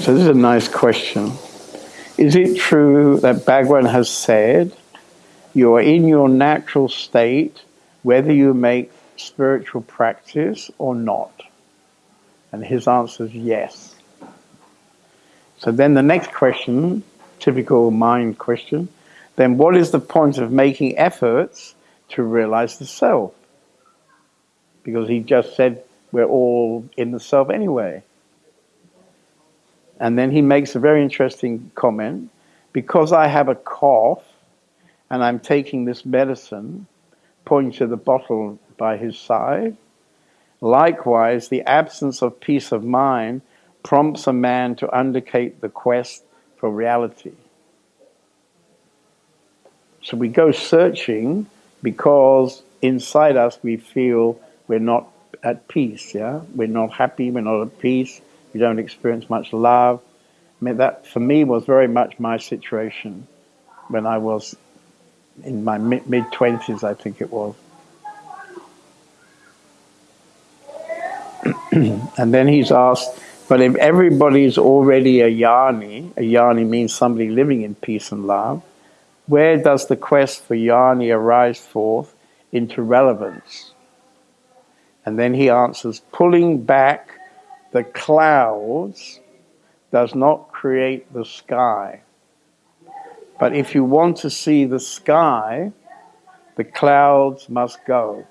So this is a nice question. Is it true that Bhagwan has said you are in your natural state whether you make spiritual practice or not? And his answer is yes. So then the next question, typical mind question, then what is the point of making efforts to realize the self? Because he just said we're all in the self anyway. And then he makes a very interesting comment because I have a cough and I'm taking this medicine, pointing to the bottle by his side. Likewise, the absence of peace of mind prompts a man to undertake the quest for reality. So we go searching because inside us we feel we're not at peace, yeah? We're not happy, we're not at peace, we don't experience much love. I mean, that for me was very much my situation when I was in my mid 20s, I think it was. and then he's asked, but if everybody's already a jnani, a jnani means somebody living in peace and love, where does the quest for jnani arise forth into relevance? And then he answers, pulling back the clouds does not create the sky. But if you want to see the sky, the clouds must go.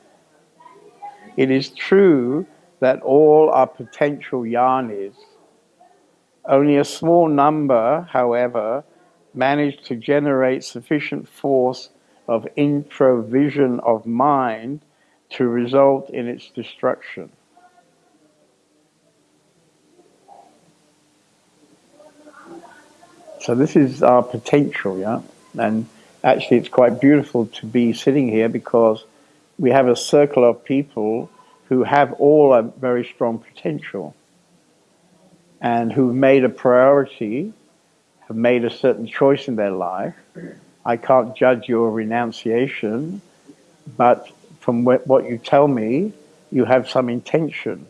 It is true that all are potential jnanis. Only a small number, however, manage to generate sufficient force of introversion of mind to result in its destruction. So this is our potential, yeah? And actually it's quite beautiful to be sitting here because we have a circle of people who have all a very strong potential and who've made a priority, have made a certain choice in their life. I can't judge your renunciation, but from what you tell me, you have some intention.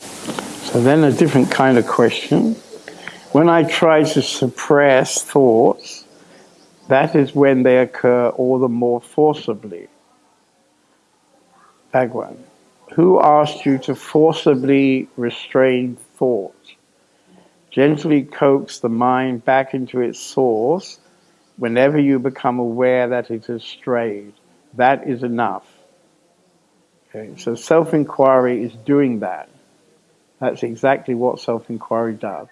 So then a different kind of question. When I try to suppress thoughts, that is when they occur all the more forcibly. Bhagwan, who asked you to forcibly restrain thought? Gently coax the mind back into its source whenever you become aware that it has strayed. That is enough. Okay, so self inquiry is doing that. That's exactly what self inquiry does.